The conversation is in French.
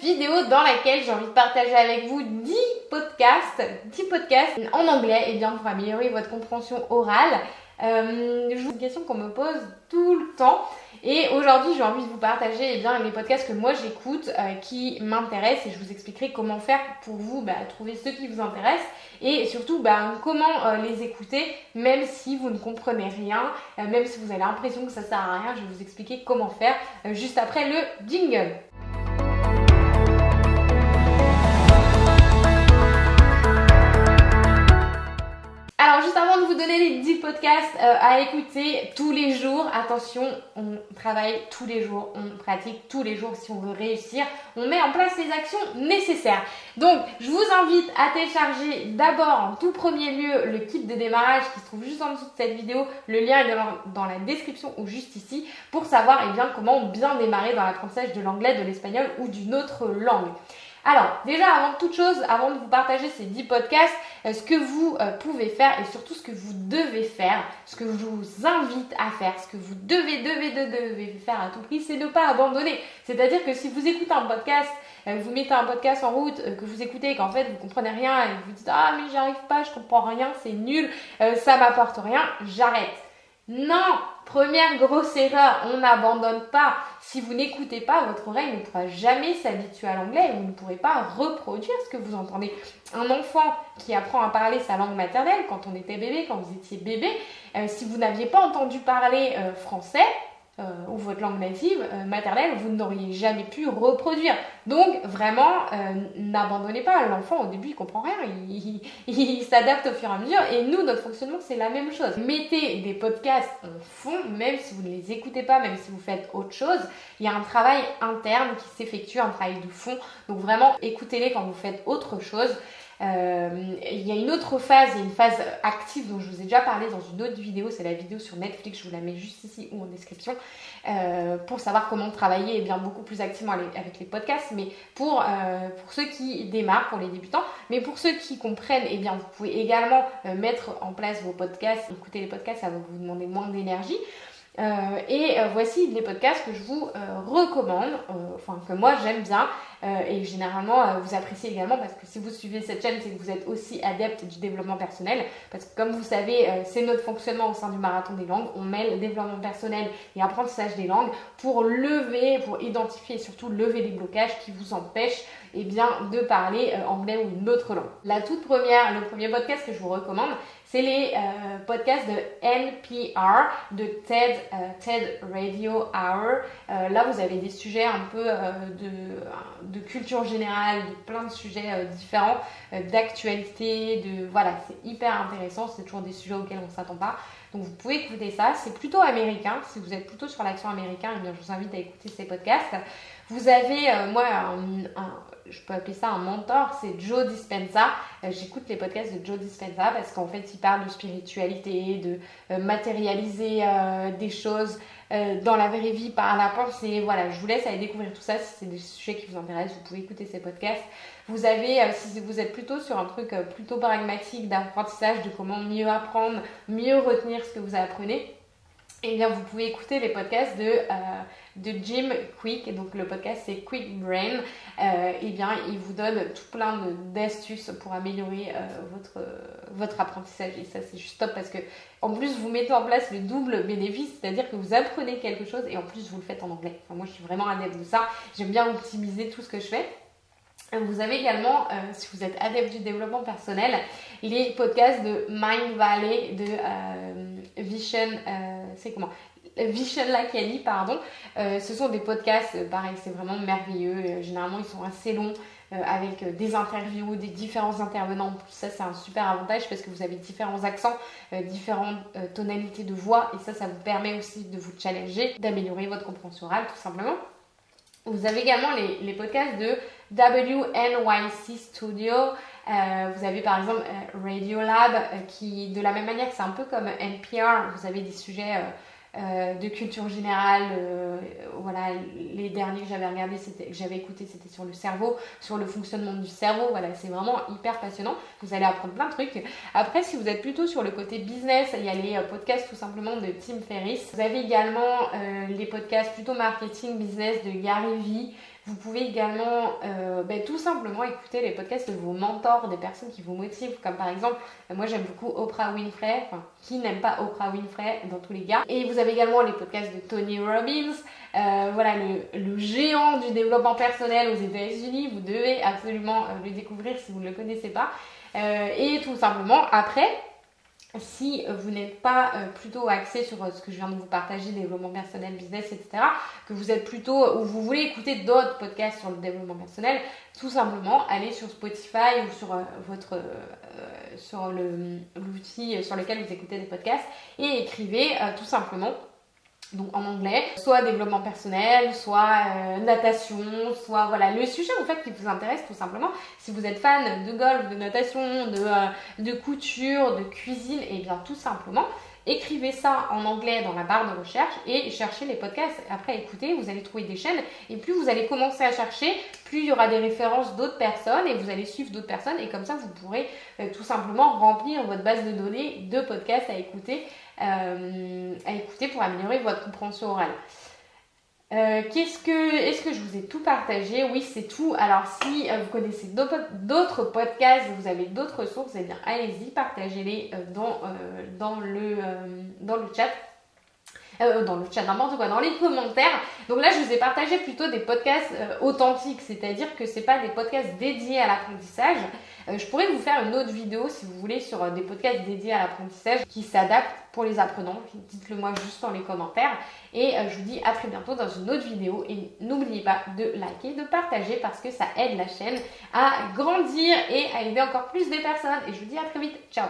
vidéo dans laquelle j'ai envie de partager avec vous 10 podcasts, 10 podcasts en anglais et bien pour améliorer votre compréhension orale. Euh, je une question qu'on me pose tout le temps et aujourd'hui j'ai envie de vous partager eh bien, les podcasts que moi j'écoute euh, qui m'intéressent et je vous expliquerai comment faire pour vous bah, trouver ceux qui vous intéressent et surtout bah, comment euh, les écouter même si vous ne comprenez rien, euh, même si vous avez l'impression que ça sert à rien, je vais vous expliquer comment faire juste après le jingle. Juste avant de vous donner les 10 podcasts euh, à écouter tous les jours, attention, on travaille tous les jours, on pratique tous les jours si on veut réussir, on met en place les actions nécessaires. Donc je vous invite à télécharger d'abord en tout premier lieu le kit de démarrage qui se trouve juste en dessous de cette vidéo, le lien est dans la description ou juste ici pour savoir eh bien, comment bien démarrer dans l'apprentissage de l'anglais, de l'espagnol ou d'une autre langue. Alors, déjà, avant toute chose, avant de vous partager ces 10 podcasts, euh, ce que vous euh, pouvez faire et surtout ce que vous devez faire, ce que je vous invite à faire, ce que vous devez, devez, devez faire à tout prix, c'est ne pas abandonner. C'est-à-dire que si vous écoutez un podcast, euh, vous mettez un podcast en route, que vous écoutez et qu'en fait vous comprenez rien et vous dites ah mais j'y arrive pas, je comprends rien, c'est nul, ça m'apporte rien, j'arrête. Non, première grosse erreur, on n'abandonne pas. Si vous n'écoutez pas, votre oreille ne pourra jamais s'habituer à l'anglais et vous ne pourrez pas reproduire ce que vous entendez. Un enfant qui apprend à parler sa langue maternelle quand on était bébé, quand vous étiez bébé, euh, si vous n'aviez pas entendu parler euh, français, euh, ou votre langue native euh, maternelle, vous n'auriez jamais pu reproduire. Donc vraiment, euh, n'abandonnez pas. L'enfant au début il comprend rien, il, s'adapte au fur et à mesure. Et nous, notre fonctionnement c'est la même chose. Mettez des podcasts en fond, même si vous ne les écoutez pas, même si vous faites autre chose. Il y a un travail interne qui s'effectue, un travail de fond. Donc vraiment, écoutez-les quand vous faites autre chose. Euh, il y a une autre phase, il y a une phase active dont je vous ai déjà parlé dans une autre vidéo, c'est la vidéo sur Netflix, je vous la mets juste ici ou en description, euh, pour savoir comment travailler et bien beaucoup plus activement avec les podcasts, mais pour, euh, pour ceux qui démarrent, pour les débutants, mais pour ceux qui comprennent, et eh bien vous pouvez également mettre en place vos podcasts, écouter les podcasts, ça va vous demander moins d'énergie. et voici les podcasts que je vous recommande, enfin que moi j'aime bien, euh, et généralement, euh, vous appréciez également parce que si vous suivez cette chaîne, c'est que vous êtes aussi adepte du développement personnel. Parce que comme vous savez, euh, c'est notre fonctionnement au sein du marathon des langues. On mêle développement personnel et apprentissage des langues pour lever, pour identifier et surtout lever les blocages qui vous empêchent eh bien, de parler anglais ou une autre langue. La toute première, le premier podcast que je vous recommande, c'est les podcasts de NPR, de TED, TED Radio Hour. là, vous avez des sujets un peu de de culture générale, de plein de sujets euh, différents, euh, d'actualité, de voilà, c'est hyper intéressant, c'est toujours des sujets auxquels on s'attend pas. Donc vous pouvez écouter ça, c'est plutôt américain, si vous êtes plutôt sur l'accent américain, eh bien je vous invite à écouter ces podcasts. Vous avez, euh, moi, je peux appeler ça un mentor, c'est Joe Dispenza. J'écoute les podcasts de Joe Dispenza parce qu'en fait, il parle de spiritualité, de matérialiser des choses, euh, dans la vraie vie par la pensée. Voilà, je vous laisse aller découvrir tout ça. Si c'est des sujets qui vous intéressent, vous pouvez écouter ces podcasts. Vous avez, euh, si vous êtes plutôt sur un truc euh, plutôt pragmatique d'apprentissage, de comment mieux apprendre, mieux retenir ce que vous apprenez, eh bien vous pouvez écouter les podcasts de, de Jim Quick. Donc le podcast c'est Quick Brain. eh bien il vous donne tout plein d'astuces pour améliorer votre, votre apprentissage. Et ça c'est juste top parce que en plus, vous mettez en place le double bénéfice, c'est-à-dire que vous apprenez quelque chose et en plus, vous le faites en anglais. moi, je suis vraiment adepte de ça. J'aime bien optimiser tout ce que je fais. Vous avez également, euh, si vous êtes adepte du développement personnel, les podcasts de Mind Valley, de euh, Vision, euh, c'est comment pardon. ce sont des podcasts, pareil, c'est vraiment merveilleux. généralement, ils sont assez longs. Euh, avec euh, des interviews, des différents intervenants. Ça, c'est un super avantage parce que vous avez différents accents, euh, différentes tonalités de voix et ça, ça vous permet aussi de vous challenger, d'améliorer votre compréhension orale tout simplement. Vous avez également les, podcasts de WNYC Studio. Vous avez par exemple Radio Lab qui, de la même manière que c'est un peu comme NPR, vous avez des sujets euh, de culture générale. Euh, voilà, les derniers que j'avais regardé, que j'avais écouté, c'était sur le cerveau, sur le fonctionnement du cerveau. Voilà, c'est vraiment hyper passionnant. Vous allez apprendre plein de trucs. Après, si vous êtes plutôt sur le côté business, il y a les euh, podcasts tout simplement de Tim Ferriss. Vous avez également les podcasts plutôt marketing business de Gary Vee. Vous pouvez également euh, ben, tout simplement écouter les podcasts de vos mentors, des personnes qui vous motivent, comme par exemple, moi j'aime beaucoup Oprah Winfrey, enfin, qui n'aime pas Oprah Winfrey dans tous les cas. Et vous avez également les podcasts de Tony Robbins, euh, voilà, le, géant du développement personnel aux États-Unis. Vous devez absolument euh, le découvrir si vous ne le connaissez pas. et tout simplement, après, si vous n'êtes pas euh, plutôt axé sur euh, ce que je viens de vous partager, développement personnel, business, etc., que vous êtes plutôt, ou vous voulez écouter d'autres podcasts sur le développement personnel, tout simplement, allez sur Spotify ou sur euh, votre, sur l'outil sur lequel vous écoutez des podcasts et écrivez tout simplement donc en anglais, soit développement personnel, soit euh, natation, soit voilà le sujet en fait qui vous intéresse tout simplement. Si vous êtes fan de golf, de natation, de, euh, de couture, de cuisine, et eh bien tout simplement écrivez ça en anglais dans la barre de recherche et cherchez les podcasts. Après écoutez, vous allez trouver des chaînes et plus vous allez commencer à chercher, plus il y aura des références d'autres personnes et vous allez suivre d'autres personnes et comme ça vous pourrez euh, tout simplement remplir votre base de données de podcasts à écouter euh, à écouter pour améliorer votre compréhension orale. Euh, qu'est-ce que, est-ce que je vous ai tout partagé? Oui, c'est tout. Alors, si euh, vous connaissez d'autres podcasts, vous avez d'autres sources, eh bien, allez-y, partagez-les dans, dans, le, dans le chat. Dans le chat, n'importe quoi, dans les commentaires. Donc là, je vous ai partagé plutôt des podcasts authentiques, c'est-à-dire que ce pas des podcasts dédiés à l'apprentissage, euh, je pourrais vous faire une autre vidéo si vous voulez sur euh, des podcasts dédiés à l'apprentissage qui s'adaptent pour les apprenants. Dites-le moi juste dans les commentaires. Et euh, je vous dis à très bientôt dans une autre vidéo. Et n'oubliez pas de liker, de partager parce que ça aide la chaîne à grandir et à aider encore plus des personnes. Et je vous dis à très vite. Ciao